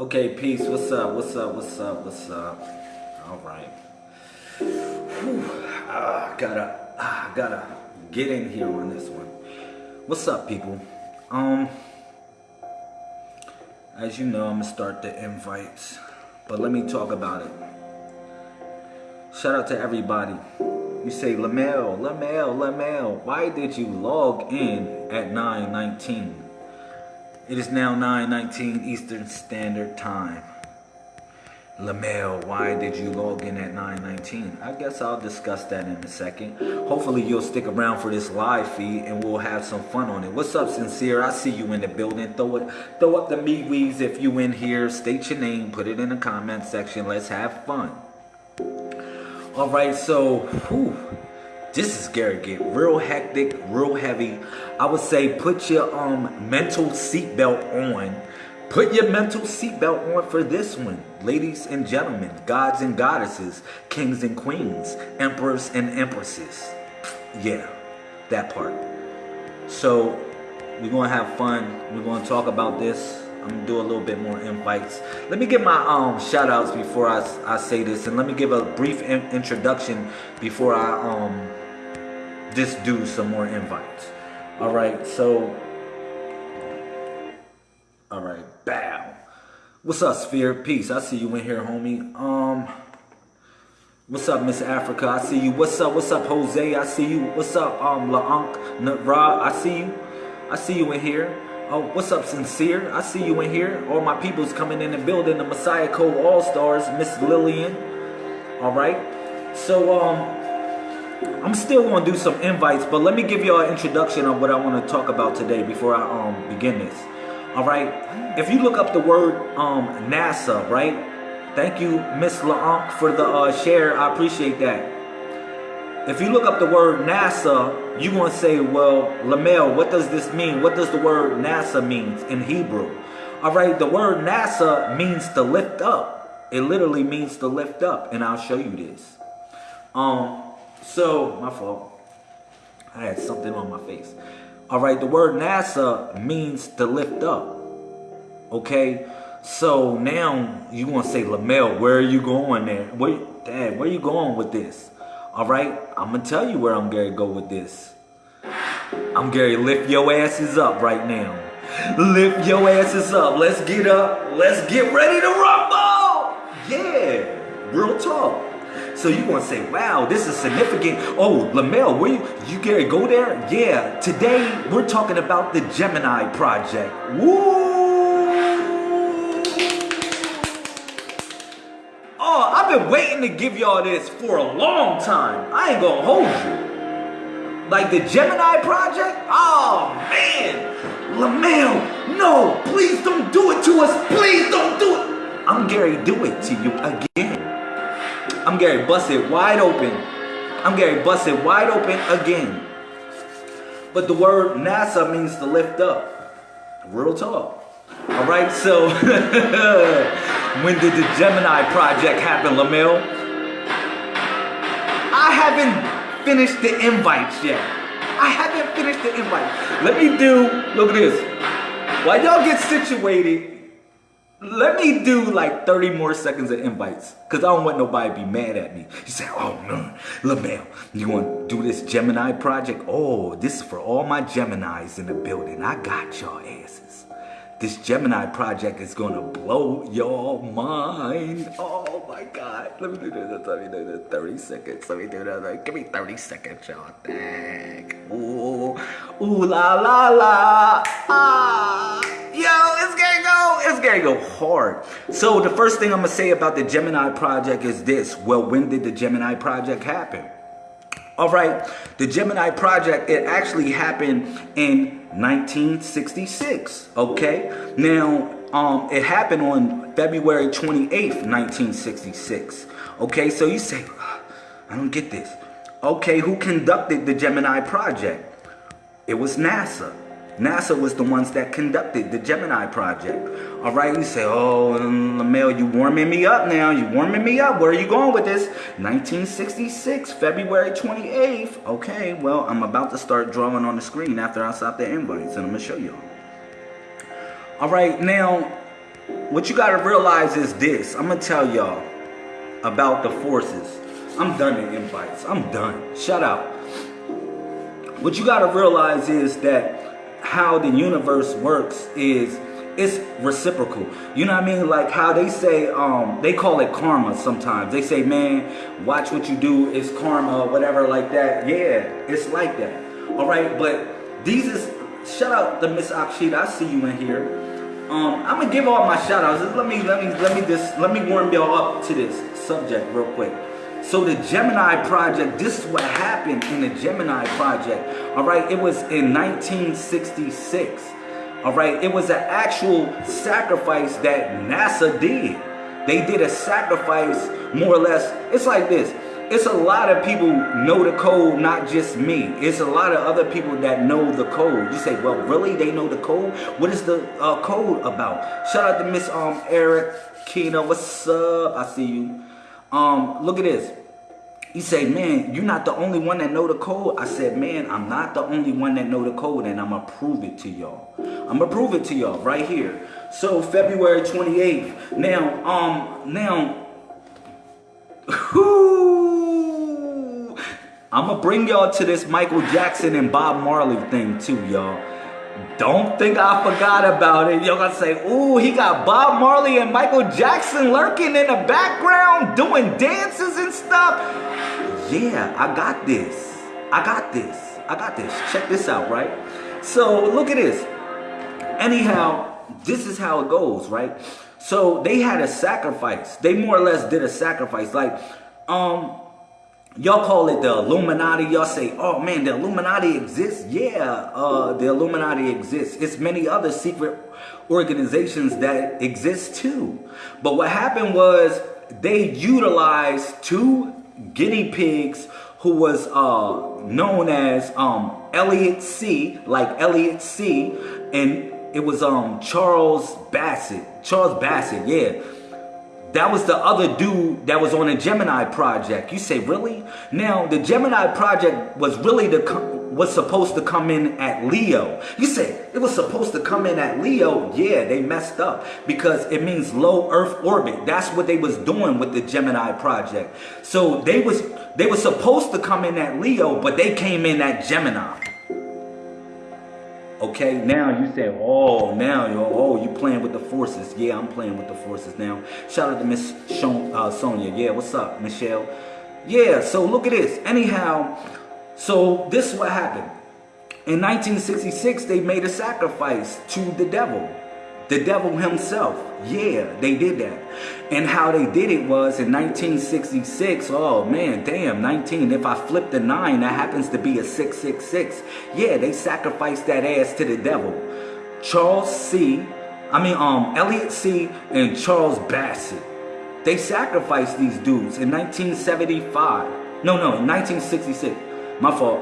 Okay, peace. What's up? What's up? What's up? What's up? All right. Whew. Ah, gotta, ah, gotta get in here on this one. What's up, people? Um, as you know, I'm gonna start the invites, but let me talk about it. Shout out to everybody. You say, Lamel, Lamel, Lamel, why did you log in at 919? It is now 9.19 Eastern Standard Time. Lamel, why did you log in at 9.19? I guess I'll discuss that in a second. Hopefully you'll stick around for this live feed and we'll have some fun on it. What's up, Sincere? I see you in the building. Throw it, throw up the meat weeds if you in here. State your name, put it in the comment section. Let's have fun. All right, so, whew, this is Gary get real hectic, real heavy. I would say put your um mental seatbelt on. Put your mental seatbelt on for this one. Ladies and gentlemen, gods and goddesses, kings and queens, emperors and empresses. Yeah, that part. So we're gonna have fun. We're gonna talk about this. I'm gonna do a little bit more invites. Let me give my um shout outs before I, I say this and let me give a brief in introduction before I um just do some more invites. All right, so, all right, bow. What's up, Sphere? Peace. I see you in here, homie. Um, what's up, Miss Africa? I see you. What's up? What's up, Jose? I see you. What's up, um, LaUnc, Ra? I see you. I see you in here. Oh, what's up, Sincere? I see you in here. All my people's coming in the building. The Messiah Code All Stars, Miss Lillian. All right. So, um, I'm still to do some invites, but let me give y'all an introduction of what I want to talk about today before I um, begin this. All right. If you look up the word um, NASA, right? Thank you, Miss LaUnc, for the uh, share. I appreciate that. If you look up the word NASA, you're going to say, well, Lamel, what does this mean? What does the word NASA mean in Hebrew? All right, the word NASA means to lift up. It literally means to lift up, and I'll show you this. Um, so, my fault. I had something on my face. All right, the word NASA means to lift up. Okay, so now you to say, Lamel, where are you going there? Where, Dad, where you going with this? All right, I'm gonna tell you where I'm gonna go with this. I'm gonna lift your asses up right now. Lift your asses up. Let's get up. Let's get ready to rumble. Yeah, real talk. So you want to say, wow, this is significant. Oh, Lamel, where you, you Gary, go there? Yeah, today we're talking about the Gemini Project. Woo! Oh, I've been waiting to give y'all this for a long time. I ain't gonna hold you. Like the Gemini Project? Oh, man. Lamel, no, please don't do it to us. Please don't do it. I'm Gary, do it to you again. I'm Gary, bust it wide open. I'm Gary, bust it wide open again. But the word NASA means to lift up. Real talk. All right, so when did the Gemini project happen, Lamel? I haven't finished the invites yet. I haven't finished the invite. Let me do, look at this. While y'all get situated, let me do like 30 more seconds of invites because I don't want nobody to be mad at me. You say, oh no, LaMel, you want to do this Gemini project? Oh, this is for all my Geminis in the building. I got y'all asses. This Gemini project is to blow your mind. Oh my God. Let me do this. Let me do this. 30 seconds. Let me do that. Give me 30 seconds, y'all. Thank. Ooh. Ooh la la la. Ah. Yo, it's gonna go. It's gonna go hard. So the first thing I'm gonna say about the Gemini project is this. Well, when did the Gemini project happen? All right, the Gemini project, it actually happened in 1966, okay? Now, um, it happened on February 28th, 1966, okay? So you say, I don't get this. Okay, who conducted the Gemini project? It was NASA. NASA was the ones that conducted the Gemini project. All right, you say, oh, um, Lamel, you warming me up now. You warming me up. Where are you going with this? 1966, February 28th. Okay, well, I'm about to start drawing on the screen after I stop the invites, and I'm to show y'all. All right, now, what you gotta realize is this. I'm gonna tell y'all about the forces. I'm done in invites. I'm done. Shut up. What you gotta realize is that how the universe works is it's reciprocal. You know what I mean? Like how they say, um, they call it karma sometimes. They say, man, watch what you do, it's karma, whatever like that. Yeah, it's like that. All right, but these is, shout out to Miss Akshita, I see you in here. Um, I'm gonna give all my shout outs. Let me, let me, let me just, let me warm y'all up to this subject real quick. So the Gemini Project, this is what happened in the Gemini Project. All right, it was in 1966. All right, it was an actual sacrifice that NASA did. They did a sacrifice, more or less. It's like this. It's a lot of people know the code, not just me. It's a lot of other people that know the code. You say, well, really? They know the code? What is the uh, code about? Shout out to Miss um, Eric Kina. What's up? I see you. Um, look at this. He said, man, you're not the only one that know the code. I said, man, I'm not the only one that know the code and I'm going to prove it to y'all. I'm going to prove it to y'all right here. So February 28th. Now, um, now, whoo, I'm going to bring y'all to this Michael Jackson and Bob Marley thing too, y'all. Don't think I forgot about it. Y'all gonna say, ooh, he got Bob Marley and Michael Jackson lurking in the background doing dances and stuff. Yeah, I got this. I got this. I got this. Check this out, right? So look at this. Anyhow, this is how it goes, right? So they had a sacrifice. They more or less did a sacrifice. Like, um, Y'all call it the Illuminati. Y'all say, oh man, the Illuminati exists. Yeah, uh, the Illuminati exists. It's many other secret organizations that exist too. But what happened was they utilized two guinea pigs who was uh, known as um, Elliot See, like Elliot See, and it was um, Charles Bassett. Charles Bassett, yeah. That was the other dude that was on the Gemini project. You say, really? Now, the Gemini project was really the was supposed to come in at Leo. You say it was supposed to come in at Leo. Yeah, they messed up because it means low Earth orbit. That's what they was doing with the Gemini project. So they was they were supposed to come in at Leo, but they came in at Gemini. Okay, now you say, oh, now you're, oh, you playing with the forces. Yeah, I'm playing with the forces now. Shout out to Miss uh, Sonia. Yeah, what's up, Michelle? Yeah, so look at this. Anyhow, so this is what happened. In 1966, they made a sacrifice to the devil. The devil himself. Yeah, they did that. And how they did it was in 1966. Oh man, damn, 19. If I flip the 9, that happens to be a 666. Yeah, they sacrificed that ass to the devil. Charles C. I mean, um, Elliot See. and Charles Bassett. They sacrificed these dudes in 1975. No, no, 1966. My fault.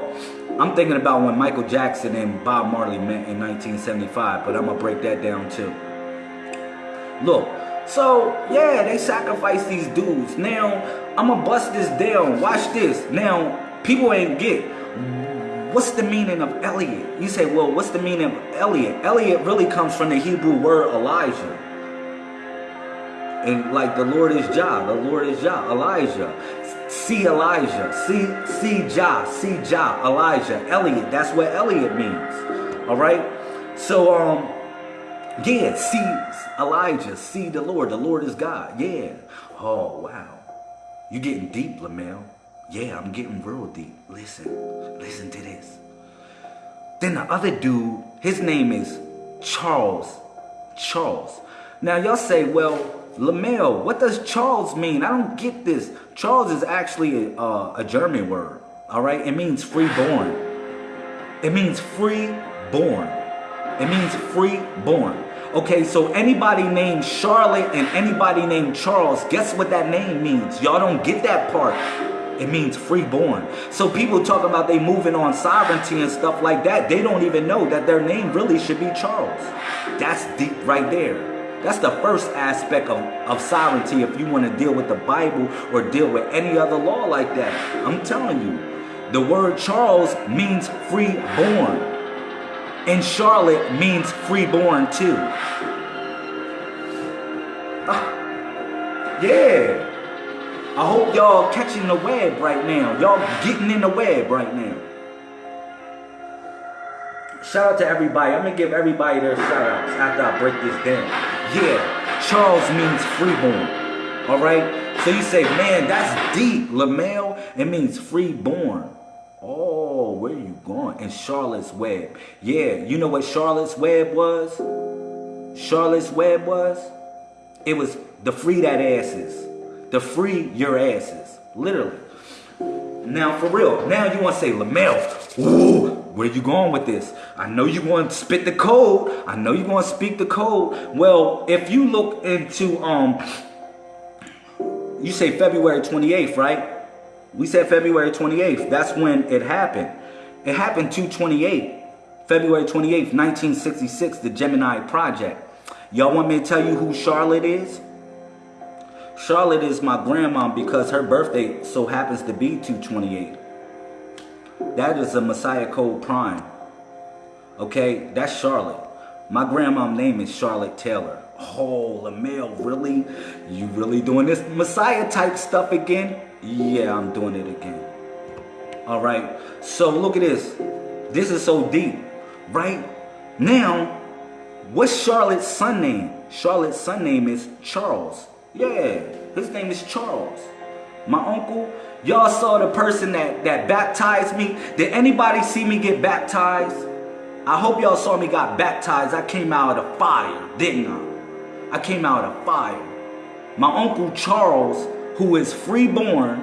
I'm thinking about when Michael Jackson and Bob Marley met in 1975, but I'm to break that down too. Look, so yeah, they sacrificed these dudes. Now, I'm to bust this down. Watch this. Now, people ain't get what's the meaning of Elliot? You say, well, what's the meaning of Elliot? Elliot really comes from the Hebrew word Elijah. And like the Lord is Jah, the Lord is Jah, Elijah see Elijah, see see Jah, see Jah, Elijah, Elliot. That's what Elliot means. All right. So um, yeah, see Elijah, see the Lord. The Lord is God. Yeah. Oh wow, You're getting deep, Lamel. Yeah, I'm getting real deep. Listen, listen to this. Then the other dude, his name is Charles. Charles. Now y'all say, well, Lamel, what does Charles mean? I don't get this. Charles is actually a, a German word, all right? It means free-born. It means free-born. It means free-born. Okay, so anybody named Charlotte and anybody named Charles, guess what that name means? Y'all don't get that part. It means freeborn. So people talk about they moving on sovereignty and stuff like that. They don't even know that their name really should be Charles. That's deep right there. That's the first aspect of, of sovereignty if you want to deal with the Bible or deal with any other law like that. I'm telling you, the word Charles means freeborn. And Charlotte means freeborn too. Ah, yeah. I hope y'all catching the web right now. Y'all getting in the web right now. Shout out to everybody. I'm gonna give everybody their shout outs after I break this down. Yeah, Charles means freeborn. Alright? So you say, man, that's deep. Lamel, it means freeborn. Oh, where are you going? In Charlotte's Web. Yeah, you know what Charlotte's Web was? Charlotte's Web was? It was the free that asses. The free your asses. Literally. Now, for real. Now you want to say, Lamel, ooh, where you going with this? I know you want to spit the code. I know you want to speak the code. Well, if you look into, um, you say February 28th, right? We said February 28th. That's when it happened. It happened 228. February 28th, 1966, the Gemini Project. Y'all want me to tell you who Charlotte is? Charlotte is my grandma because her birthday so happens to be 228. That is a Messiah Code Prime. Okay, that's Charlotte. My grandma's name is Charlotte Taylor. Oh, Lamel, really? You really doing this Messiah type stuff again? Yeah, I'm doing it again. All right. So look at this. This is so deep, right? Now, what's Charlotte's son name? Charlotte's son name is Charles. Yeah, his name is Charles. My uncle, y'all saw the person that, that baptized me. Did anybody see me get baptized? I hope y'all saw me got baptized. I came out of fire, didn't I? I came out of fire. My uncle Charles who is freeborn,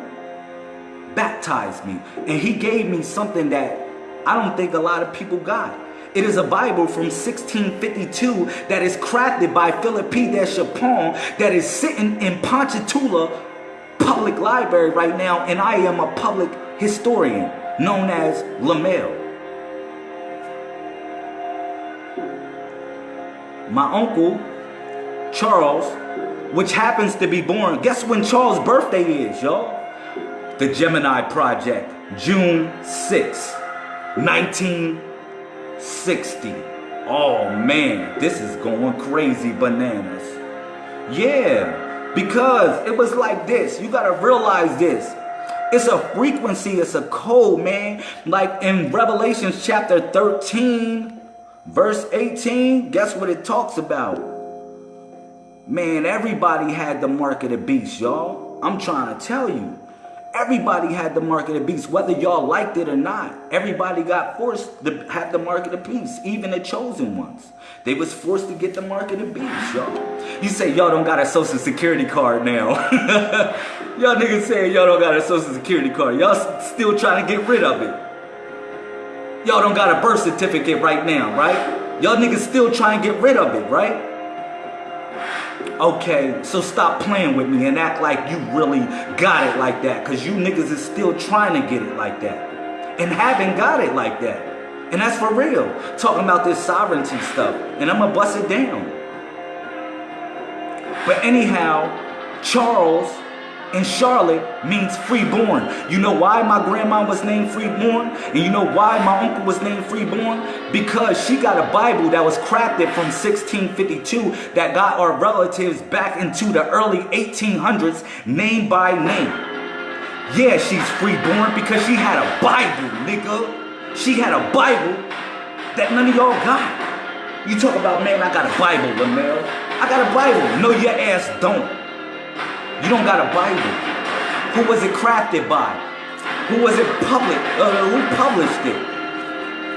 baptized me. And he gave me something that I don't think a lot of people got. It is a Bible from 1652 that is crafted by Philip P. Deschapon that is sitting in Ponchatoula Public Library right now, and I am a public historian known as Lamel. My uncle, Charles, which happens to be born. Guess when Charles' birthday is, y'all? The Gemini Project, June 6, 1960. Oh man, this is going crazy bananas. Yeah, because it was like this. You gotta realize this. It's a frequency, it's a code, man. Like in Revelations chapter 13, verse 18, guess what it talks about? Man, everybody had the mark of the beast, y'all. I'm trying to tell you. Everybody had the mark of the beast, whether y'all liked it or not. Everybody got forced to have the mark of the beast, even the chosen ones. They was forced to get the mark of the beast, y'all. You say y'all don't got a social security card now. y'all niggas saying y'all don't got a social security card. Y'all still trying to get rid of it. Y'all don't got a birth certificate right now, right? Y'all niggas still trying to get rid of it, right? Okay, so stop playing with me and act like you really got it like that. Cause you niggas is still trying to get it like that. And haven't got it like that. And that's for real. Talking about this sovereignty stuff. And I'm gonna bust it down. But anyhow, Charles and Charlotte means freeborn. You know why my grandma was named freeborn? And you know why my uncle was named freeborn? Because she got a Bible that was crafted from 1652 that got our relatives back into the early 1800s name by name. Yeah, she's freeborn because she had a Bible, nigga. She had a Bible that none of y'all got. You talk about, man, I got a Bible, Lamel. I got a Bible. No, your ass don't. You don't got a Bible. Who was it crafted by? Who was it public? Uh, who published it?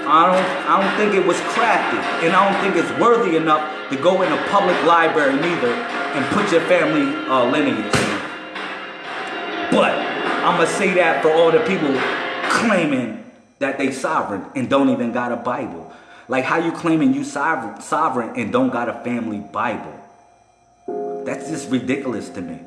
I don't, I don't think it was crafted, and I don't think it's worthy enough to go in a public library neither and put your family uh, lineage in. But I'm gonna say that for all the people claiming that they sovereign and don't even got a Bible. Like how you claiming you sovereign, sovereign and don't got a family Bible? That's just ridiculous to me.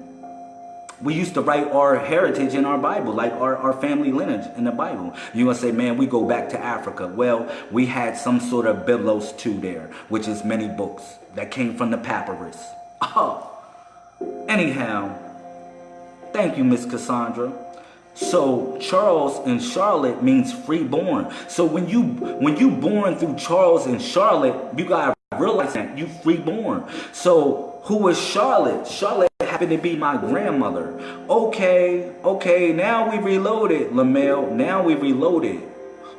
We used to write our heritage in our Bible, like our, our family lineage in the Bible. You're going to say, man, we go back to Africa. Well, we had some sort of Biblos too there, which is many books that came from the papyrus. Oh, anyhow, thank you, Miss Cassandra. So Charles and Charlotte means freeborn. So when you when you born through Charles and Charlotte, you gotta realize that you freeborn. So who is Charlotte? Charlotte happened to be my grandmother. Okay, okay, now we reloaded, Lamel. Now we reloaded.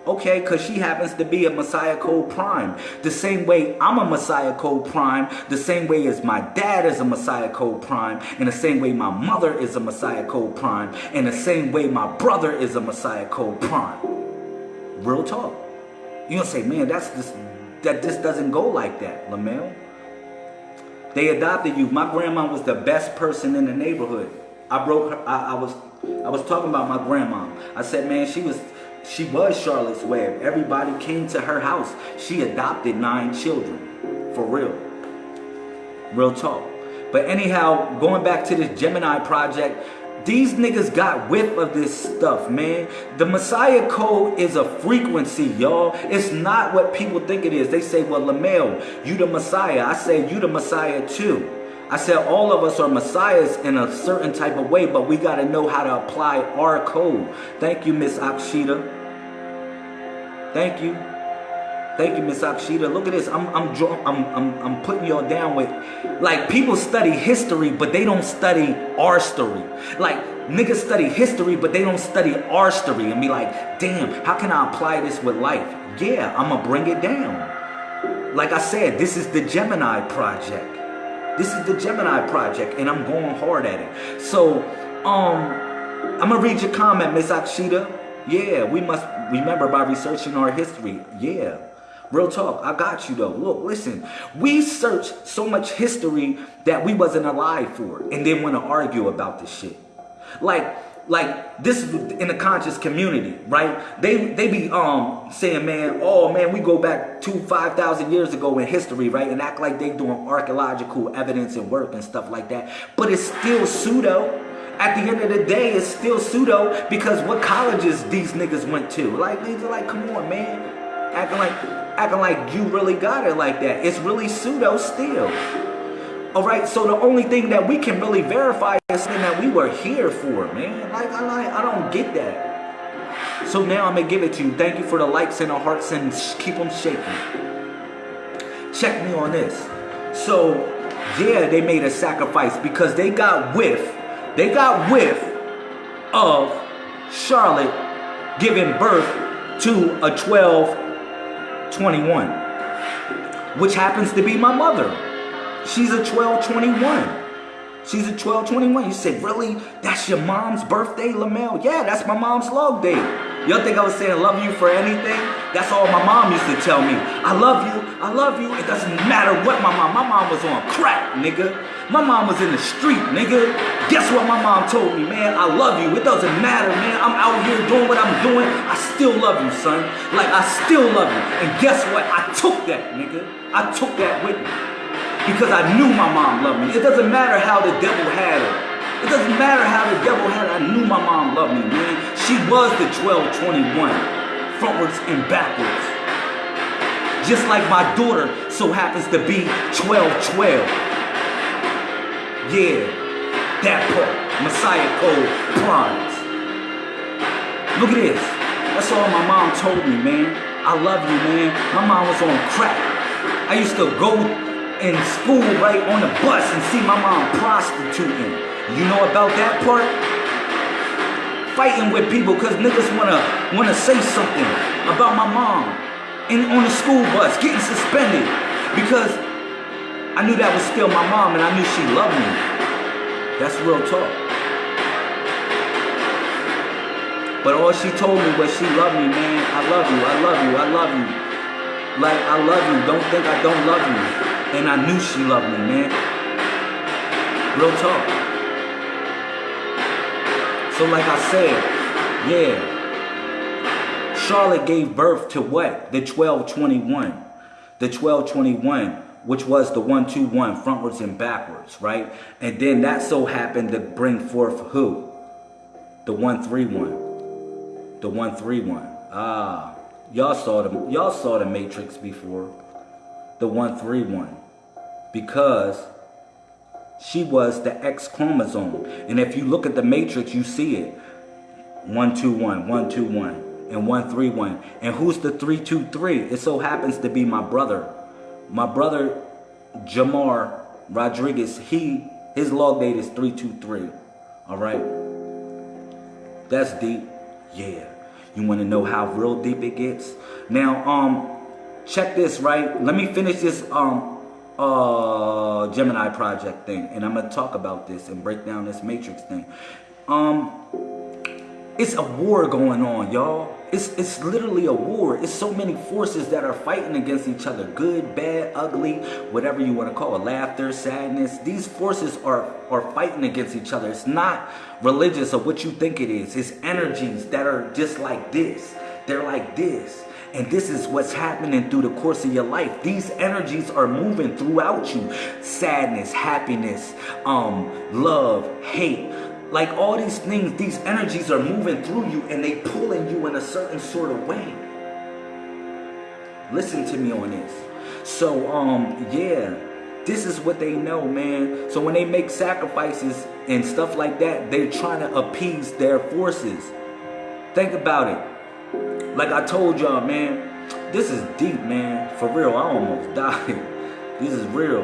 Okay, because she happens to be a Messiah Code Prime. The same way I'm a Messiah Code Prime, the same way as my dad is a Messiah Code Prime, and the same way my mother is a Messiah Code Prime, and the same way my brother is a Messiah Code Prime. Real talk. you gonna say, man, that's just that this doesn't go like that, Lamel. They adopted you. My grandma was the best person in the neighborhood. I broke her. I, I was I was talking about my grandma. I said, man, she was she was Charlotte's Web. Everybody came to her house. She adopted nine children. For real. Real talk. But anyhow, going back to this Gemini project, these niggas got whiff of this stuff, man. The Messiah code is a frequency, y'all. It's not what people think it is. They say, well, Lamel, you the Messiah. I say, you the Messiah too. I said all of us are messiahs in a certain type of way, but we got to know how to apply our code. Thank you, Miss Akshita. Thank you. Thank you, Miss Akshita. Look at this. I'm I'm I'm I'm I'm putting y'all down with like people study history, but they don't study our story. Like niggas study history, but they don't study our story and be like, damn, how can I apply this with life? Yeah, I'ma bring it down. Like I said, this is the Gemini project. This is the Gemini project, and I'm going hard at it. So, um, I'm gonna read your comment, Miss Akshita. Yeah, we must remember by researching our history. Yeah. Real talk, I got you though. Look, listen, we search so much history that we wasn't alive for and then want to argue about this shit. Like, like this is in the conscious community, right? They they be um saying, man, oh man, we go back two five thousand years ago in history, right? And act like they doing archaeological evidence and work and stuff like that. But it's still pseudo. At the end of the day, it's still pseudo because what colleges these niggas went to? Like these are like, come on, man. Acting like acting like you really got it like that. It's really pseudo still. All right, so the only thing that we can really verify is that we were here for, man. Like, I, I don't get that. So now I'm gonna give it to you. Thank you for the likes and the hearts and keep them shaking. Check me on this. So, yeah, they made a sacrifice because they got whiff, they got whiff of Charlotte giving birth to a 1221, which happens to be my mother. She's a 1221. She's a 1221. You say, really? That's your mom's birthday, Lamel? Yeah, that's my mom's love day. Y'all think I was saying love you for anything? That's all my mom used to tell me. I love you. I love you. It doesn't matter what my mom. My mom was on crack, nigga. My mom was in the street, nigga. Guess what my mom told me, man? I love you. It doesn't matter, man. I'm out here doing what I'm doing. I still love you, son. Like, I still love you. And guess what? I took that, nigga. I took that with me because I knew my mom loved me. It doesn't matter how the devil had her. It doesn't matter how the devil had her. I knew my mom loved me, man. She was the 1221, frontwards and backwards. Just like my daughter so happens to be 1212. Yeah, that part. Messiah Code Primes. Look at this. That's all my mom told me, man. I love you, man. My mom was on crack. I used to go in school right on the bus and see my mom prostituting. You know about that part? Fighting with people because niggas wanna wanna say something about my mom in on the school bus, getting suspended because I knew that was still my mom and I knew she loved me. That's real talk. But all she told me was she loved me, man. I love you, I love you, I love you. Like, I love you. Don't think I don't love you. And I knew she loved me, man. Real talk. So like I said, yeah. Charlotte gave birth to what? The 1221. The 1221, which was the 121, frontwards and backwards, right? And then that so happened to bring forth who? The 131. The 131. Ah, y'all saw the y'all saw the Matrix before. The 131 because she was the X chromosome. And if you look at the matrix, you see it. 121, 121, and 131. And who's the 323? It so happens to be my brother. My brother, Jamar Rodriguez, he His log date is 323. All right. That's deep. Yeah. You want to know how real deep it gets? Now, um, check this, right? Let me finish this um uh Gemini project thing and I'm gonna talk about this and break down this matrix thing. Um it's a war going on, y'all. It's it's literally a war. It's so many forces that are fighting against each other. Good, bad, ugly, whatever you want to call it. Laughter, sadness. These forces are, are fighting against each other. It's not religious or what you think it is. It's energies that are just like this. They're like this. And this is what's happening through the course of your life. These energies are moving throughout you. Sadness, happiness, um, love, hate. Like all these things, these energies are moving through you and they pulling you in a certain sort of way. Listen to me on this. So, um, yeah, this is what they know, man. So when they make sacrifices and stuff like that, they're trying to appease their forces. Think about it. Like I told y'all, man, this is deep, man. For real, I almost died. This is real.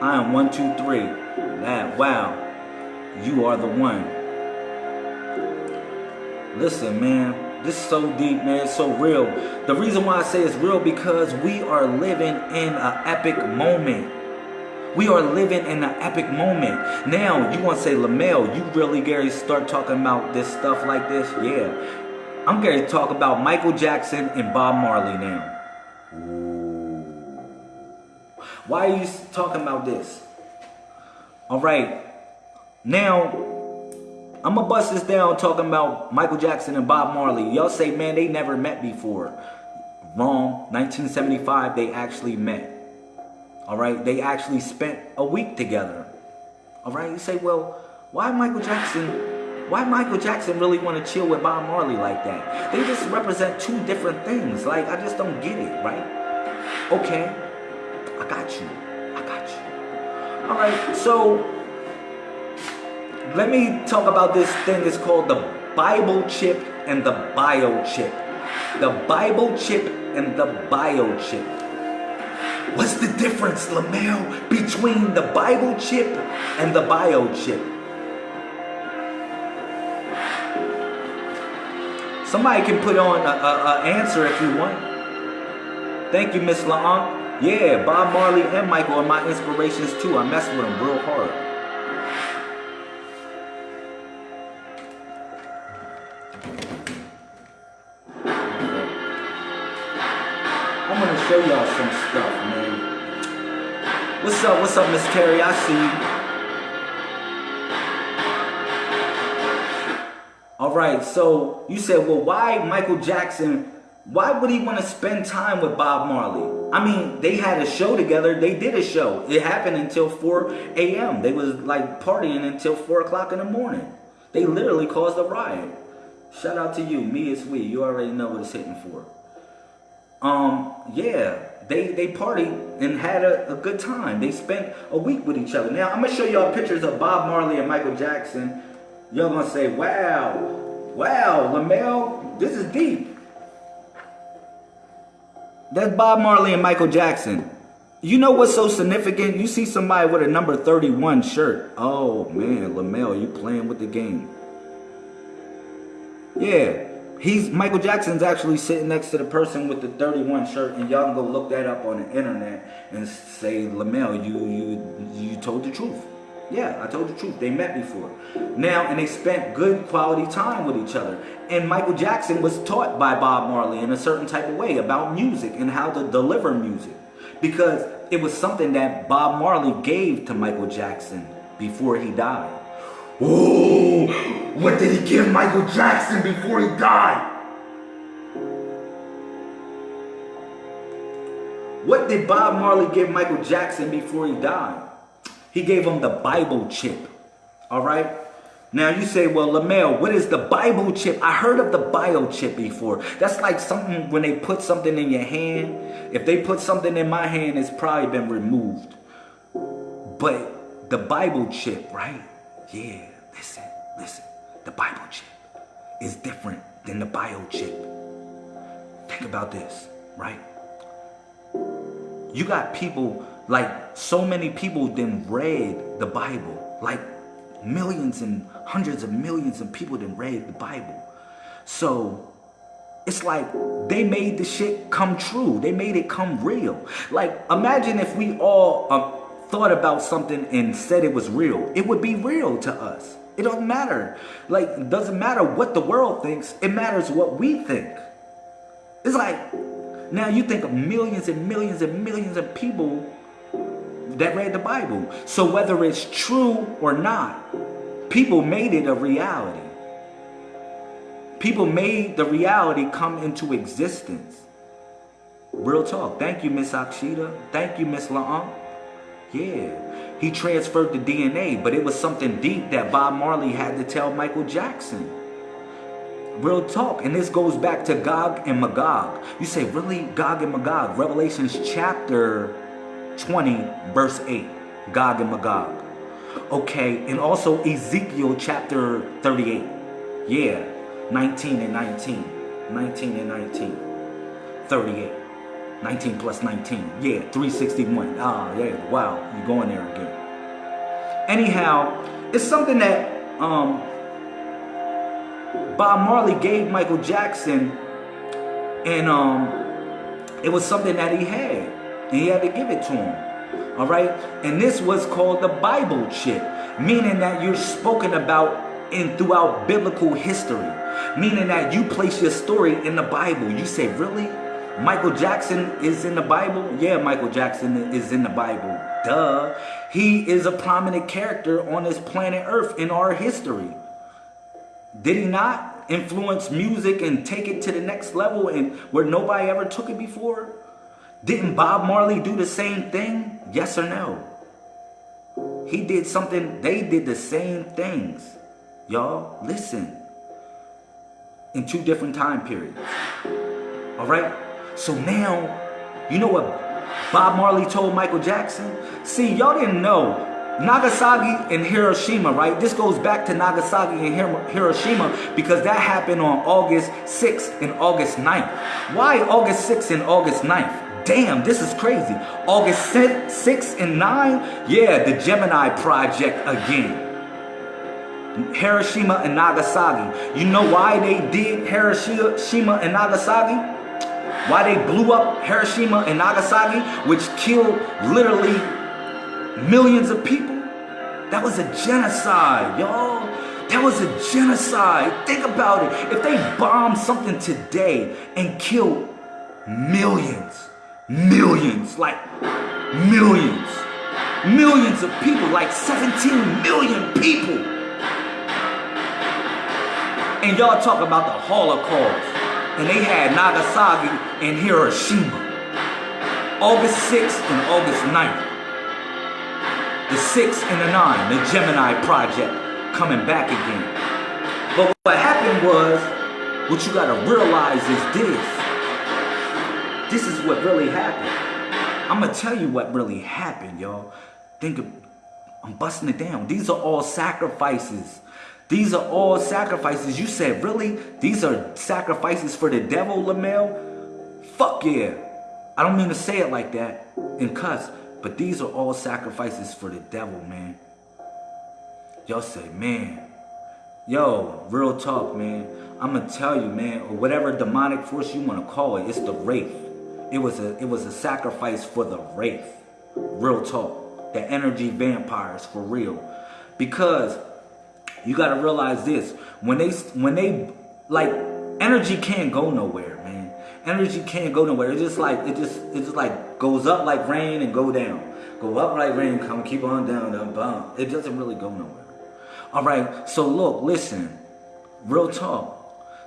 I am one, two, three. That, wow. You are the one. Listen, man. This is so deep, man. It's so real. The reason why I say it's real because we are living in an epic moment. We are living in an epic moment. Now, you want to say, Lamel, you really, Gary, start talking about this stuff like this? Yeah. I'm going to talk about Michael Jackson and Bob Marley now. Ooh. Why are you talking about this? All right. Now, I'm going to bust this down talking about Michael Jackson and Bob Marley. Y'all say, man, they never met before. Wrong. 1975, they actually met. All right. They actually spent a week together. All right. You say, well, why Michael Jackson why Michael Jackson really want to chill with Bob Marley like that? They just represent two different things. Like, I just don't get it, right? Okay, I got you. I got you. All right, so let me talk about this thing. It's called the Bible chip and the bio chip. The Bible chip and the bio chip. What's the difference, Lamel, between the Bible chip and the bio chip? Somebody can put on an answer if you want. Thank you, Miss LaAnk. Yeah, Bob Marley and Michael are my inspirations too. I mess with them real hard. I'm gonna show y'all some stuff, man. What's up? What's up, Miss Terry? I see you. All right, so you said, well, why Michael Jackson? Why would he want to spend time with Bob Marley? I mean, they had a show together. They did a show. It happened until 4 a.m. They was like partying until 4 o'clock in the morning. They literally caused a riot. Shout out to you. Me is we. You already know what it's hitting for. Um, yeah, they they partied and had a, a good time. They spent a week with each other. Now, I'm going to show y'all pictures of Bob Marley and Michael Jackson going to say, wow, wow, Lamel, this is deep. That's Bob Marley and Michael Jackson. You know what's so significant? You see somebody with a number 31 shirt. Oh, man, Lamel, you playing with the game. Yeah, he's Michael Jackson's actually sitting next to the person with the 31 shirt, and y'all can go look that up on the internet and say, Lamel, you you you told the truth. Yeah, I told the truth. They met before. Now, and they spent good quality time with each other. And Michael Jackson was taught by Bob Marley in a certain type of way about music and how to deliver music. Because it was something that Bob Marley gave to Michael Jackson before he died. Oh, what did he give Michael Jackson before he died? What did Bob Marley give Michael Jackson before he died? He gave him the Bible chip. All right? Now you say, well, Lamel, what is the Bible chip? I heard of the bio chip before. That's like something when they put something in your hand. If they put something in my hand, it's probably been removed. But the Bible chip, right? Yeah, listen, listen. The Bible chip is different than the bio chip. Think about this, right? You got people Like so many people then read the Bible. Like millions and hundreds of millions of people then read the Bible. So it's like they made the shit come true. They made it come real. Like imagine if we all um, thought about something and said it was real. It would be real to us. It don't matter. Like, it doesn't matter what the world thinks. It matters what we think. It's like, now you think of millions and millions and millions of people that read the Bible. So whether it's true or not, people made it a reality. People made the reality come into existence. Real talk. Thank you, Miss Akshita. Thank you, Miss La'am. Yeah. He transferred the DNA, but it was something deep that Bob Marley had to tell Michael Jackson. Real talk. And this goes back to Gog and Magog. You say, really? Gog and Magog. Revelations chapter 20, verse 8. Gog and Magog. Okay. And also Ezekiel chapter 38. Yeah. 19 and 19. 19 and 19. 38. 19 plus 19. Yeah, 361. Ah, yeah, wow, you're going there again. Anyhow, it's something that um, Bob Marley gave Michael Jackson, and um, it was something that he had, and he had to give it to him. All right, and this was called the Bible chip, meaning that you're spoken about in throughout biblical history, meaning that you place your story in the Bible. You say, really? Michael Jackson is in the Bible? Yeah, Michael Jackson is in the Bible. Duh. He is a prominent character on this planet Earth in our history. Did he not influence music and take it to the next level and where nobody ever took it before? Didn't Bob Marley do the same thing? Yes or no? He did something, they did the same things. Y'all, listen. In two different time periods. All right? So now, you know what Bob Marley told Michael Jackson? See, y'all didn't know. Nagasaki and Hiroshima, right? This goes back to Nagasaki and Hiroshima because that happened on August 6th and August 9th. Why August 6th and August 9th? Damn, this is crazy. August 6th and 9? Yeah, the Gemini Project again. Hiroshima and Nagasaki. You know why they did Hiroshima and Nagasaki? Why they blew up Hiroshima and Nagasaki, which killed literally millions of people? That was a genocide, y'all. That was a genocide. Think about it. If they bombed something today and killed millions, millions, like millions, millions of people, like 17 million people. And y'all talk about the Holocaust and they had Nagasaki and Hiroshima. August 6th and August 9th. The 6th and the 9th, the Gemini Project coming back again. But what happened was, what you gotta realize is this. This is what really happened. I'm gonna tell you what really happened, y'all. Think of, I'm busting it down. These are all sacrifices these are all sacrifices. You said, really? These are sacrifices for the devil, Lamel? Fuck yeah. I don't mean to say it like that and cuss, but these are all sacrifices for the devil, man. Y'all say, man, yo, real talk, man. I'm gonna tell you, man, or whatever demonic force you wanna call it, it's the wraith. It was a it was a sacrifice for the wraith. Real talk. The energy vampires for real. Because you got to realize this. When they, when they, like, energy can't go nowhere, man. Energy can't go nowhere. It's just like, it just, it just like goes up like rain and go down. Go up like rain, come, keep on down, down. It doesn't really go nowhere. All right, so look, listen. Real talk.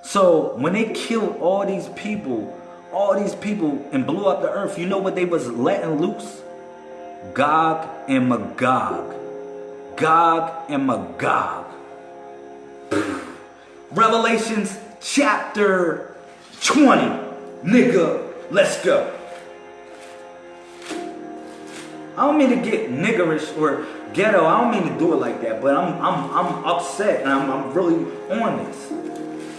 So when they killed all these people, all these people and blew up the earth, you know what they was letting loose? Gog and Magog. Gog and Magog. Revelations chapter 20. Nigga, let's go. I don't mean to get niggerish or ghetto. I don't mean to do it like that, but I'm I'm I'm upset and I'm, I'm really on this.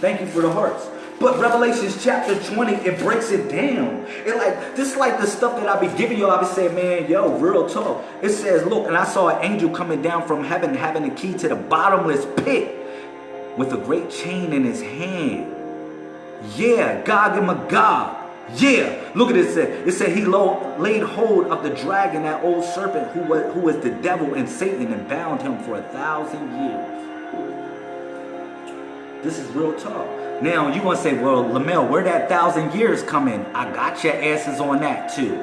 Thank you for the hearts. But Revelations chapter 20, it breaks it down. It like this is like the stuff that I be giving you. I be saying, man, yo, real talk. It says, look, and I saw an angel coming down from heaven, having a key to the bottomless pit, with a great chain in his hand. Yeah, Gog and Magog. Yeah, look at it. Said it said he laid hold of the dragon, that old serpent who was who was the devil and Satan, and bound him for a thousand years. This is real talk. Now you want to say, well, Lamel, where that thousand years come in? I got your asses on that too.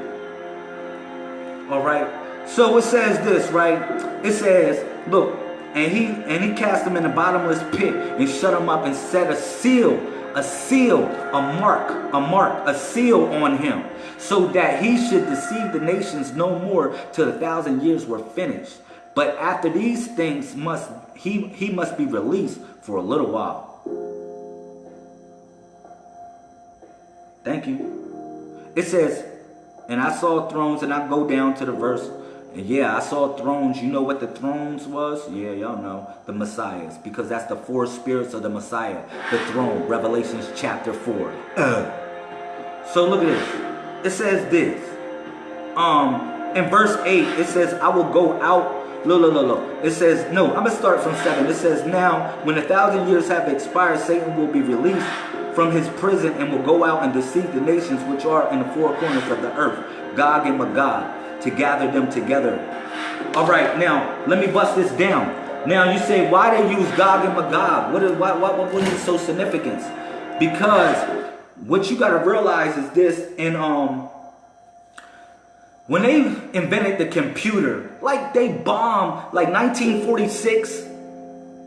All right. So it says this, right? It says, look, and he and he cast him in the bottomless pit and shut him up and set a seal, a seal, a mark, a mark, a seal on him, so that he should deceive the nations no more till the thousand years were finished. But after these things must he he must be released for a little while. Thank you. It says, and I saw thrones, and I go down to the verse, and yeah, I saw thrones. You know what the thrones was? Yeah, y'all know. The Messiahs. Because that's the four spirits of the Messiah. The throne. Revelations chapter 4. Uh. So look at this. It says this. Um, in verse 8, it says, I will go out. Look, look, look, look. It says, no, I'm going to start from 7. It says, now, when a thousand years have expired, Satan will be released from his prison and will go out and deceive the nations which are in the four corners of the earth, Gog and Magog, to gather them together. All right, now let me bust this down. Now you say, why they use Gog and Magog? What is why, why, what is so significant? Because what you got to realize is this: in um, when they invented the computer, like they bombed, like 1946,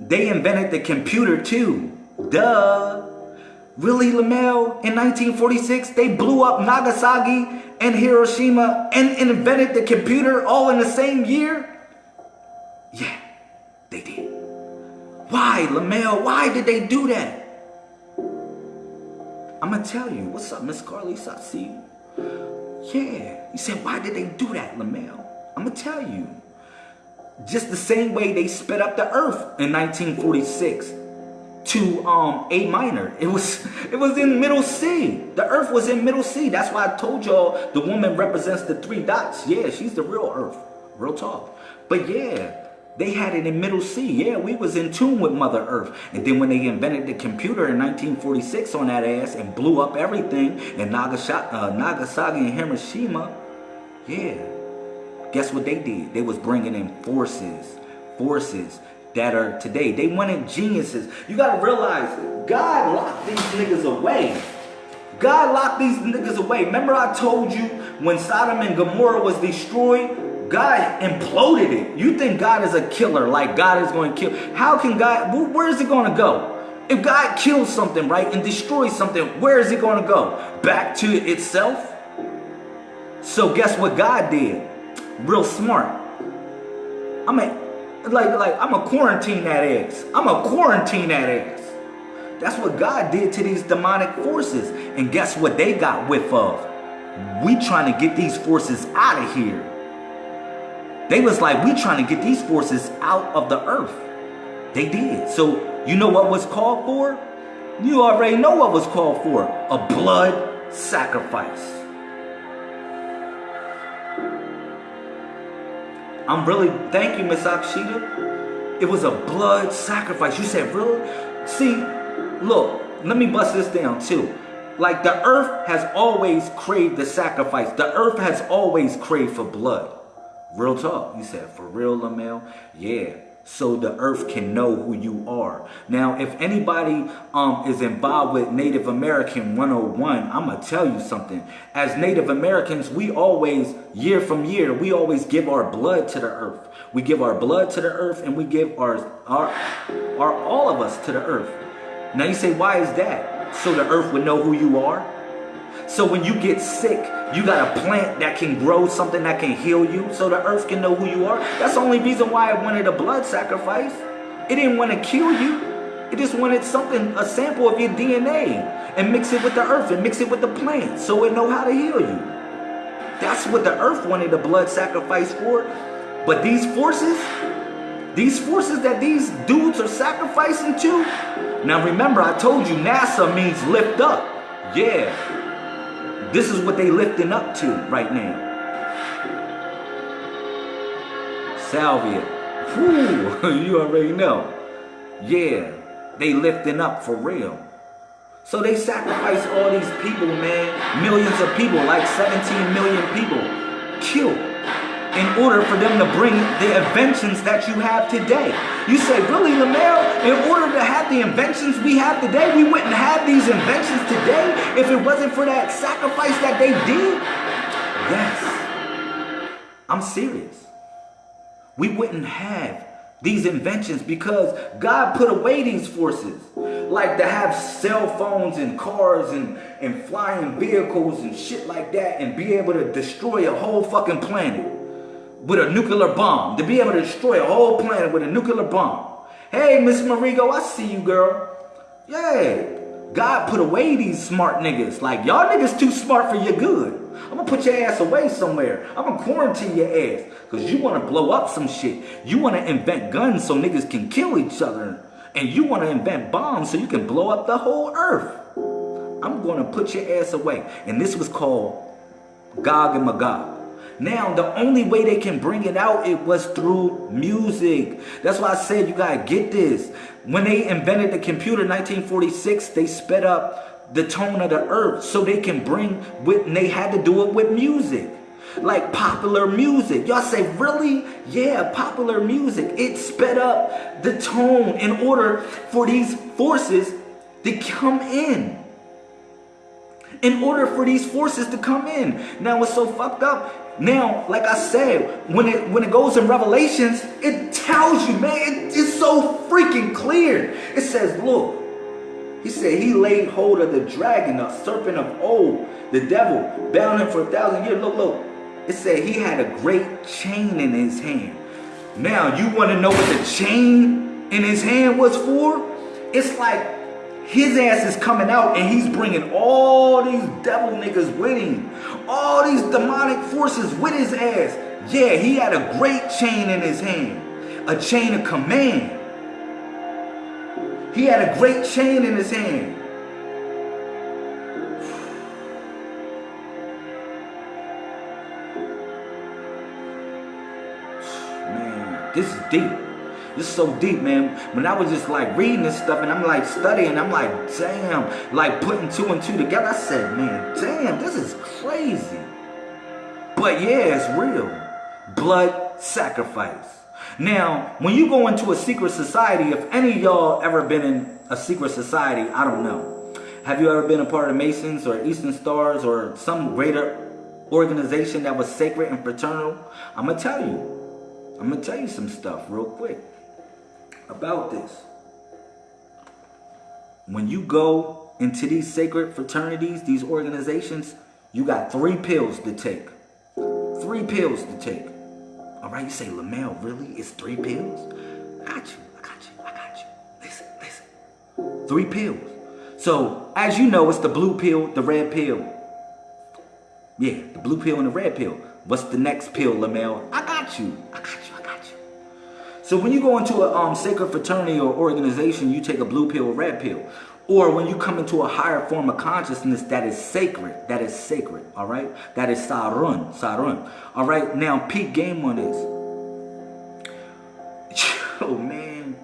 they invented the computer too. Duh. Really, Lamel, in 1946, they blew up Nagasaki and Hiroshima and invented the computer all in the same year? Yeah, they did. Why, Lamel? Why did they do that? I'm to tell you. What's up, Miss Carly? I see you. Yeah. You said, why did they do that, Lamel? I'm going to tell you. Just the same way they sped up the earth in 1946 to um, A minor. It was it was in middle C. The earth was in middle C. That's why I told y'all the woman represents the three dots. Yeah, she's the real earth. Real talk. But yeah, they had it in middle C. Yeah, we was in tune with Mother Earth. And then when they invented the computer in 1946 on that ass and blew up everything in Nagasaki, uh, Nagasaki and Hiroshima, yeah, guess what they did? They was bringing in forces, forces that are today. They wanted geniuses. You got to realize, God locked these niggas away. God locked these niggas away. Remember I told you when Sodom and Gomorrah was destroyed, God imploded it. You think God is a killer, like God is going to kill. How can God, where is it going to go? If God kills something, right, and destroys something, where is it going to go? Back to itself? So guess what God did? Real smart. I mean, like, like I'm a quarantine that ass. I'm a quarantine that ass. That's what God did to these demonic forces. And guess what they got whiff of? We trying to get these forces out of here. They was like, we trying to get these forces out of the earth. They did. So you know what was called for? You already know what was called for. A blood sacrifice. I'm really, thank you, Miss Akshita. It was a blood sacrifice. You said, really? See, look, let me bust this down too. Like the earth has always craved the sacrifice. The earth has always craved for blood. Real talk. You said, for real, Lamel? Yeah so the earth can know who you are. Now, if anybody um, is involved with Native American 101, I'm going to tell you something. As Native Americans, we always, year from year, we always give our blood to the earth. We give our blood to the earth and we give our, our, our all of us to the earth. Now you say, why is that? So the earth would know who you are? So when you get sick, you got a plant that can grow something that can heal you so the earth can know who you are. That's the only reason why it wanted a blood sacrifice. It didn't want to kill you. It just wanted something, a sample of your DNA and mix it with the earth and mix it with the plant so it know how to heal you. That's what the earth wanted a blood sacrifice for. But these forces, These forces that these dudes are sacrificing to. Now remember, I told you NASA means lift up. Yeah. This is what they lifting up to right now. Salvia. Whew, you already know. Yeah, they lifting up for real. So they sacrifice all these people, man. Millions of people, like 17 million people killed in order for them to bring the inventions that you have today. You say, really, Lamel, in order to have the inventions we have today, we wouldn't have these inventions today if it wasn't for that sacrifice that they did? Yes. I'm serious. We wouldn't have these inventions because God put away these forces. Like to have cell phones and cars and, and flying vehicles and shit like that and be able to destroy a whole fucking planet with a nuclear bomb, to be able to destroy a whole planet with a nuclear bomb. Hey, Miss Marigo, I see you, girl. Yay. God put away these smart niggas. Like, y'all niggas too smart for your good. I'm gonna put your ass away somewhere. I'm gonna quarantine your ass. Cause you wanna blow up some shit. You wanna invent guns so niggas can kill each other. And you wanna invent bombs so you can blow up the whole earth. I'm gonna put your ass away. And this was called Gog and Magog. Now, the only way they can bring it out, it was through music. That's why I said you gotta get this. When they invented the computer in 1946, they sped up the tone of the earth so they can bring with, and they had to do it with music. Like popular music. Y'all say, really? Yeah, popular music. It sped up the tone in order for these forces to come in in order for these forces to come in. Now, what's so fucked up now, like I said, when it when it goes in Revelations, it tells you, man, it, it's so freaking clear. It says, look, he said he laid hold of the dragon, the serpent of old, the devil, bound him for a thousand years. Look, look. It said he had a great chain in his hand. Now, you want to know what the chain in his hand was for? It's like his ass is coming out and he's bringing all these devil niggas with him. All these demonic forces with his ass. Yeah, he had a great chain in his hand. A chain of command. He had a great chain in his hand. Man, this is deep. This is so deep, man. When I was just like reading this stuff and I'm like studying, I'm like, damn, like putting two and two together. I said, man, damn, this is crazy. But yeah, it's real. Blood sacrifice. Now, when you go into a secret society, if any of y'all ever been in a secret society, I don't know. Have you ever been a part of Masons or Eastern Stars or some greater organization that was sacred and fraternal? I'm going to tell you. I'm going to tell you some stuff real quick about this. When you go into these sacred fraternities, these organizations, you got three pills to take. Three pills to take. All right, you say, Lamel, really? It's three pills? I got you, I got you, I got you. Listen, listen. Three pills. So, as you know, it's the blue pill, the red pill. Yeah, the blue pill and the red pill. What's the next pill, Lamel? I got you, I got you. So when you go into a um, sacred fraternity or organization, you take a blue pill or red pill. Or when you come into a higher form of consciousness that is sacred, that is sacred, all right? That is Sarun, Sarun. All right, now peak game on this. Yo, man,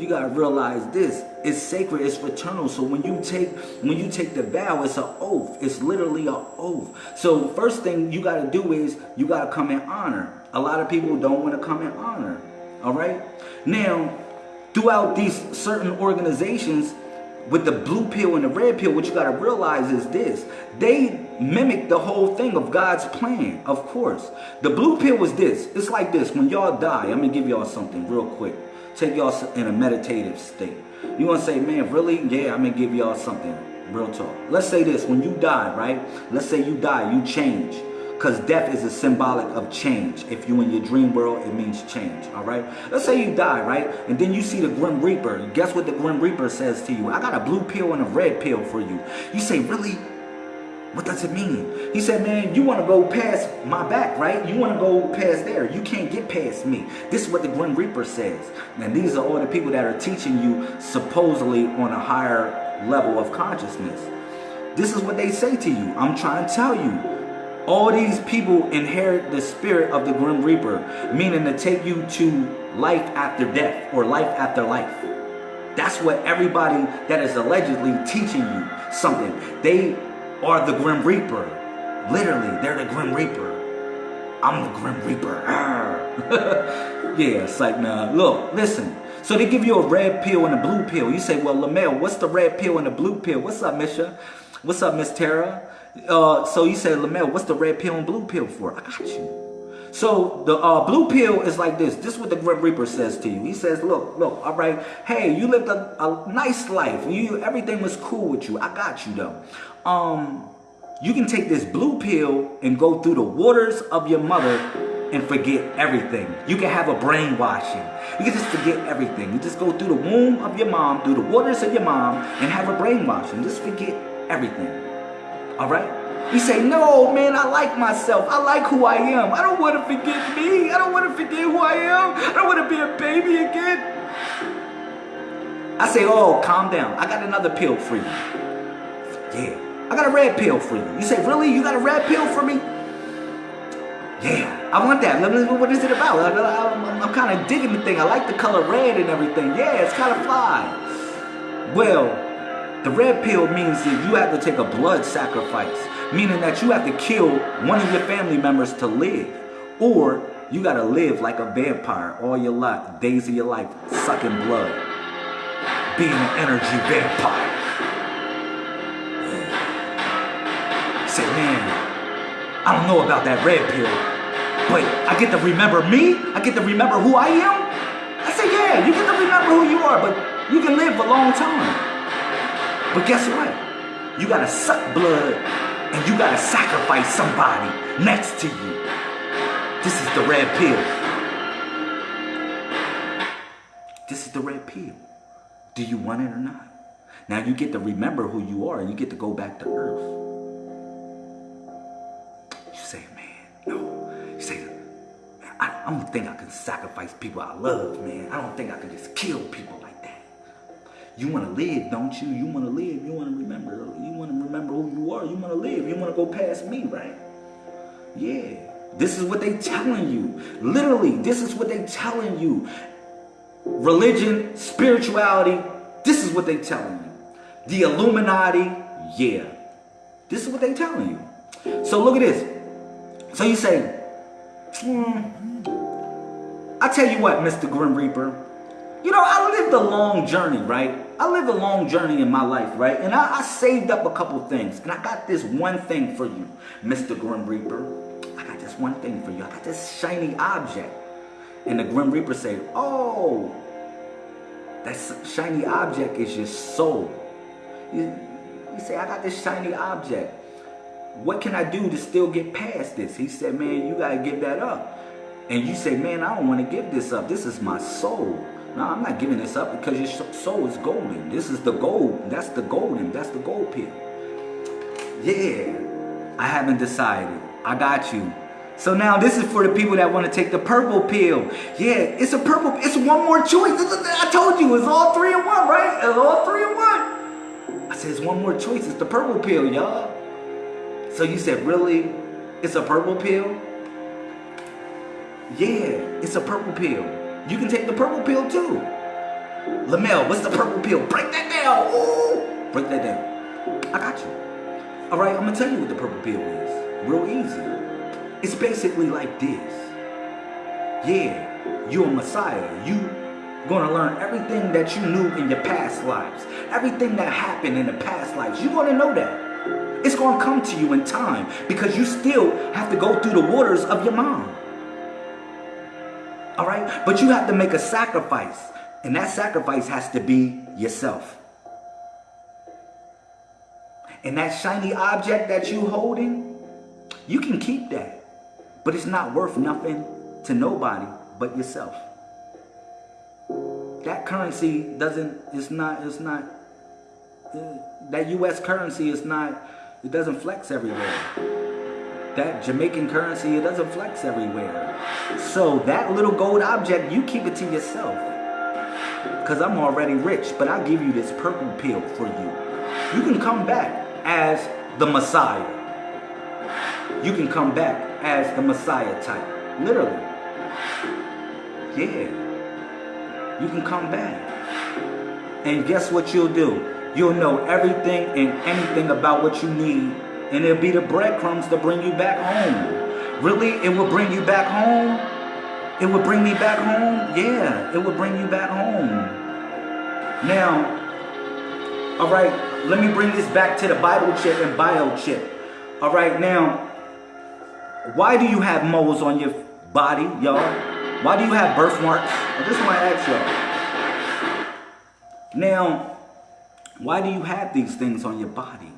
you gotta realize this. It's sacred, it's fraternal. So when you take when you take the vow, it's an oath. It's literally an oath. So first thing you gotta do is you gotta come in honor. A lot of people don't want to come in honor. All right. Now, throughout these certain organizations, with the blue pill and the red pill, what you got to realize is this. They mimic the whole thing of God's plan, of course. The blue pill was this. It's like this. When y'all die, I'm going to give y'all something real quick. Take y'all in a meditative state. You want to say, man, really? Yeah, I'm going to give y'all something. Real talk. Let's say this. When you die, right? Let's say you die, you change. Because death is a symbolic of change. If you in your dream world, it means change, all right? Let's say you die, right? And then you see the Grim Reaper. Guess what the Grim Reaper says to you? I got a blue pill and a red pill for you. You say, really? What does it mean? He said, man, you want to go past my back, right? You want to go past there. You can't get past me. This is what the Grim Reaper says. And these are all the people that are teaching you supposedly on a higher level of consciousness. This is what they say to you. I'm trying to tell you. All these people inherit the spirit of the Grim Reaper, meaning to take you to life after death or life after life. That's what everybody that is allegedly teaching you something. They are the Grim Reaper. Literally, they're the Grim Reaper. I'm the Grim Reaper. yeah, it's like, nah. Look, listen. So they give you a red pill and a blue pill. You say, well, Lamel, what's the red pill and the blue pill? What's up, Misha? What's up, Miss Tara? Uh, so you say, Lamel, what's the red pill and blue pill for? I got you. So the uh, blue pill is like this. This is what the Grim Reaper says to you. He says, look, look, all right. Hey, you lived a, a nice life. You Everything was cool with you. I got you, though. Um, you can take this blue pill and go through the waters of your mother and forget everything. You can have a brainwashing. You can just forget everything. You just go through the womb of your mom, through the waters of your mom, and have a brainwashing. Just forget everything. All right? You say, no, man, I like myself. I like who I am. I don't want to forget me. I don't want to forget who I am. I don't want to be a baby again. I say, oh, calm down. I got another pill for you. Yeah. I got a red pill for you. You say, really? You got a red pill for me? Yeah, I want that. What is it about? I'm, I'm kind of digging the thing. I like the color red and everything. Yeah, it's kind of fly. Well, the red pill means that you have to take a blood sacrifice, meaning that you have to kill one of your family members to live. Or you got to live like a vampire all your life, days of your life, sucking blood, being an energy vampire. say, man, I don't know about that red pill, but I get to remember me. I get to remember who I am. I say, yeah, you get to remember who you are, but you can live a long time. But guess what? You gotta suck blood and you gotta sacrifice somebody next to you. This is the red pill. This is the red pill. Do you want it or not? Now you get to remember who you are and you get to go back to earth. You say, man, no. You say, I don't think I can sacrifice people I love, man. I don't think I can just kill people. You want to live, don't you? You want to live. You want to remember. You want to remember who you are. You want to live. You want to go past me, right? Yeah. This is what they telling you. Literally, this is what they telling you. Religion, spirituality, this is what they telling you. The Illuminati, yeah. This is what they telling you. So look at this. So you say, hmm, I tell you what, Mr. Grim Reaper, you know, I lived a long journey, right? I lived a long journey in my life, right? And I, I saved up a couple things. And I got this one thing for you, Mr. Grim Reaper. I got this one thing for you. I got this shiny object. And the Grim Reaper said, oh, that shiny object is your soul. You, you say, I got this shiny object. What can I do to still get past this? He said, man, you got to give that up and you say, man, I don't want to give this up. This is my soul. No, I'm not giving this up because your soul is golden. This is the gold. That's the golden. That's the gold pill. Yeah, I haven't decided. I got you. So now this is for the people that want to take the purple pill. Yeah, it's a purple. It's one more choice. I told you, it's all three in one, right? It's all three in one. I said, it's one more choice. It's the purple pill, y'all. So you said, really? It's a purple pill? Yeah, it's a purple pill. You can take the purple pill too. Lamel, what's the purple pill? Break that down. Ooh. Break that down. I got you. All right, I'm to tell you what the purple pill is. Real easy. It's basically like this. Yeah, you're a Messiah. You going to learn everything that you knew in your past lives. Everything that happened in the past lives. You're to know that. It's going to come to you in time because you still have to go through the waters of your mom. All right? But you have to make a sacrifice. And that sacrifice has to be yourself. And that shiny object that you holding, you can keep that. But it's not worth nothing to nobody but yourself. That currency doesn't, it's not, it's not, uh, that US currency is not, It doesn't flex everywhere. That Jamaican currency, it doesn't flex everywhere. So that little gold object, you keep it to yourself. Because I'm already rich, but I'll give you this purple pill for you. You can come back as the Messiah. You can come back as the Messiah type. Literally. Yeah. You can come back. And guess what you'll do? You'll know everything and anything about what you need. And it'll be the breadcrumbs to bring you back home. Really? It will bring you back home? It will bring me back home? Yeah, it will bring you back home. Now, all right, let me bring this back to the Bible chip and bio chip. All right, now, why do you have moles on your body, y'all? Why do you have birthmarks? I just want to ask y'all. Now, why do you have these things on your body?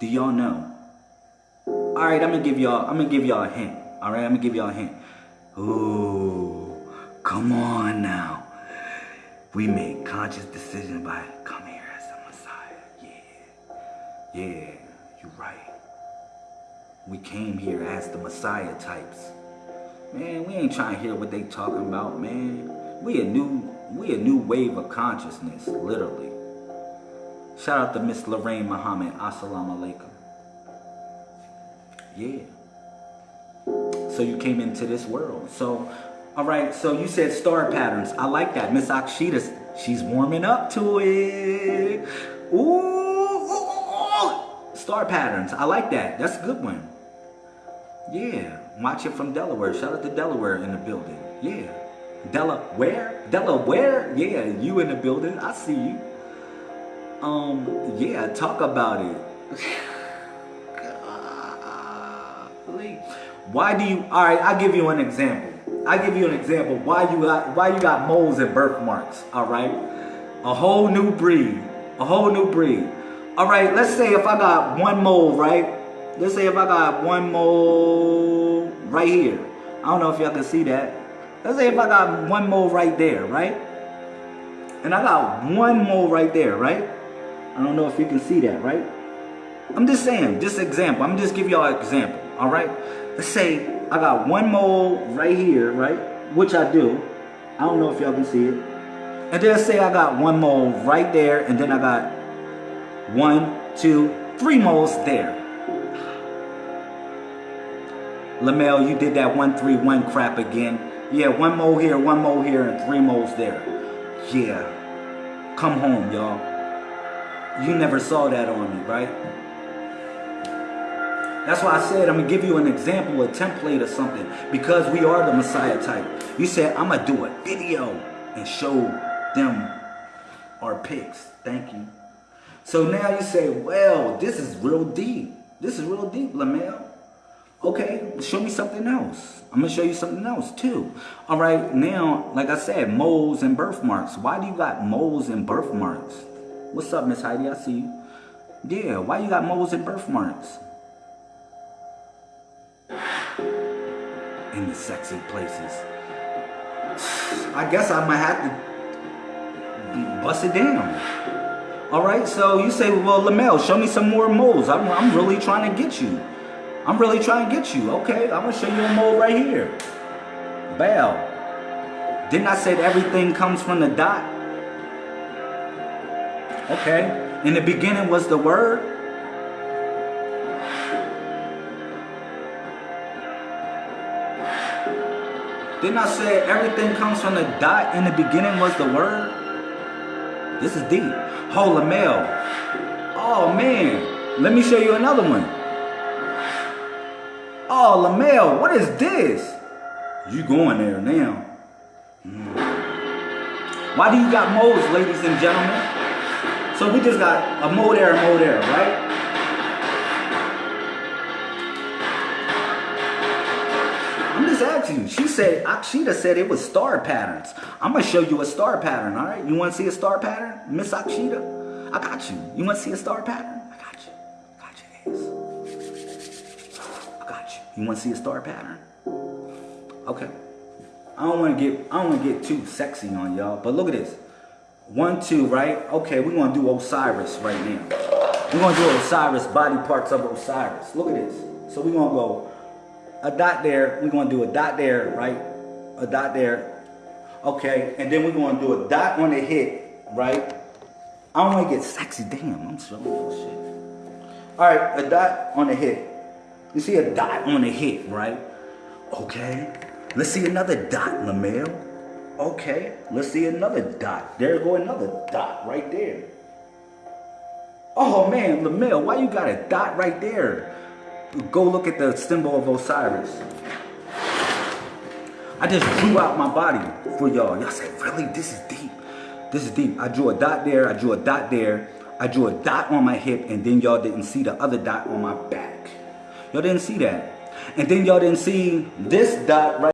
Do y'all know? All right, I'm gonna give y'all. I'm gonna give y'all a hint. All right, I'm gonna give y'all a hint. Ooh, come on now. We made conscious decision by come here as the Messiah. Yeah, yeah, you're right. We came here as the Messiah types. Man, we ain't trying to hear what they talking about, man. We a new, we a new wave of consciousness, literally. Shout out to Miss Lorraine Muhammad. Assalamu alaikum. Yeah. So you came into this world. So, all right. So you said star patterns. I like that. Miss Akshita, she's warming up to it. Ooh, star patterns. I like that. That's a good one. Yeah. Watch it from Delaware. Shout out to Delaware in the building. Yeah. Delaware? Delaware? Yeah, you in the building. I see you. Um, yeah, talk about it. why do you, all right, I'll give you an example. i give you an example why you got, why you got moles and birthmarks, all right? A whole new breed, a whole new breed. All right, let's say if I got one mole, right? Let's say if I got one mole right here. I don't know if y'all can see that. Let's say if I got one mole right there, right? And I got one mole right there, right? I don't know if you can see that, right? I'm just saying, just example. I'm just give y'all an example, all right? Let's say I got one mole right here, right? Which I do. I don't know if y'all can see it. And then say I got one mole right there, and then I got one, two, three moles there. Lamel, you did that one, three, one crap again. Yeah, one mole here, one mole here, and three moles there. Yeah. Come home, y'all. You never saw that on me, right? That's why I said I'm going to give you an example, a template or something. Because we are the Messiah type. You said, I'm going to do a video and show them our pics. Thank you. So now you say, well, this is real deep. This is real deep, Lamel. Okay, show me something else. I'm to show you something else too. All right, now, like I said, moles and birthmarks. Why do you got moles and birthmarks? What's up, Miss Heidi? I see you. Yeah, why you got moles and birthmarks? In the sexy places. I guess I might have to bust it down. All right, so you say, well, Lamel, show me some more moles. I'm, I'm really trying to get you. I'm really trying to get you. Okay, I'm to show you a mole right here. Bow. Didn't I say everything comes from the dot? Okay? In the beginning was the Word. Didn't I say everything comes from the dot? In the beginning was the Word. This is deep. Holy mail. Oh man. Let me show you another one. Oh, Lamel, what is this? You going there now. Mm. Why do you got moles, ladies and gentlemen? So we just got a mo there, a mo there, right? You. She said, Akshita said it was star patterns. I'm going to show you a star pattern, all right? You want to see a star pattern, Miss Akshita? I got you. You want to see a star pattern? I got you. I got you, ass. I got you. You want to see a star pattern? Okay. I don't want to get I don't want to get too sexy on y'all, but look at this. One, two, right? Okay, we're going to do Osiris right now. We're gonna do Osiris, body parts of Osiris. Look at this. So we're gonna go a dot there. We're gonna do a dot there, right? A dot there. Okay, and then we're gonna do a dot on the hip, right? I don't wanna get sexy. Damn, I'm you shit. All right, a dot on the hip. You see a dot on the hip, right? Okay. Let's see another dot, Lamel. Okay. Let's see another dot. There go another dot right there. Oh man, Lamel, why you got a dot right there? Go look at the symbol of Osiris. I just drew out my body for y'all. Y'all say, really? This is deep. This is deep. I drew a dot there. I drew a dot there. I drew a dot on my hip, and then y'all didn't see the other dot on my back. Y'all didn't see that. And then y'all didn't see this dot right